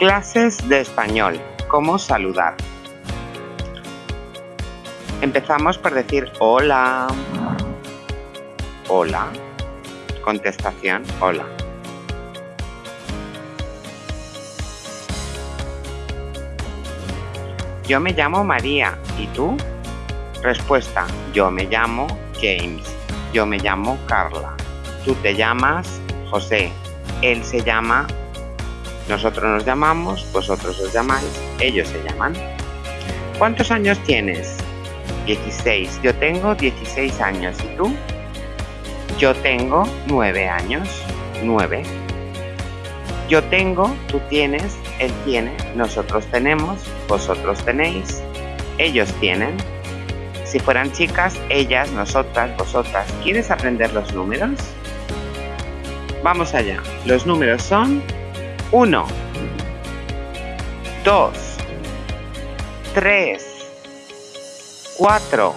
Clases de español. ¿Cómo saludar? Empezamos por decir hola. Hola. Contestación, hola. Yo me llamo María. ¿Y tú? Respuesta. Yo me llamo James. Yo me llamo Carla. Tú te llamas José. Él se llama nosotros nos llamamos, vosotros os llamáis, ellos se llaman. ¿Cuántos años tienes? 16. Yo tengo 16 años. ¿Y tú? Yo tengo 9 años. 9. Yo tengo, tú tienes, él tiene, nosotros tenemos, vosotros tenéis, ellos tienen. Si fueran chicas, ellas, nosotras, vosotras. ¿Quieres aprender los números? Vamos allá. Los números son 1, 2, 3, 4,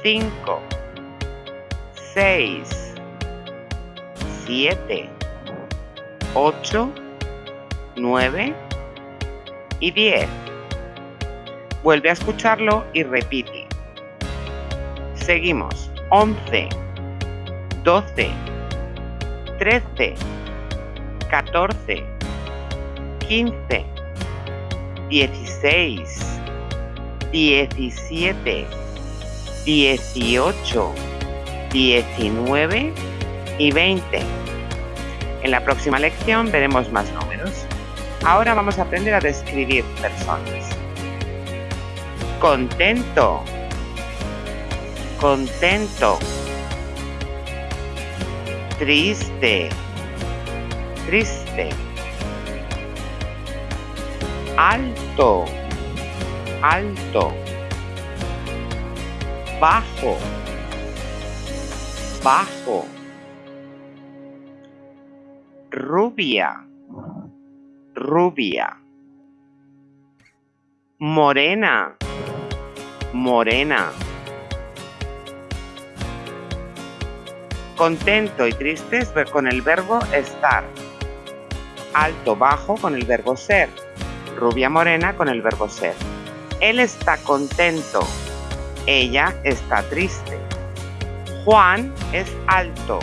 5, 6, 7, 8, 9 y 10. Vuelve a escucharlo y repite. Seguimos. 11, 12, 13, 14, 15, 16, 17, 18, 19 y 20. En la próxima lección veremos más números. Ahora vamos a aprender a describir personas. Contento. Contento. Triste triste. Alto, alto. Bajo, bajo. Rubia, rubia. Morena, morena. Contento y triste con el verbo estar alto, bajo con el verbo ser, rubia, morena con el verbo ser. Él está contento, ella está triste. Juan es alto,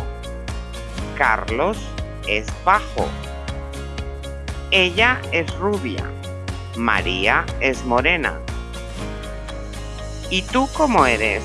Carlos es bajo. Ella es rubia, María es morena. ¿Y tú cómo eres?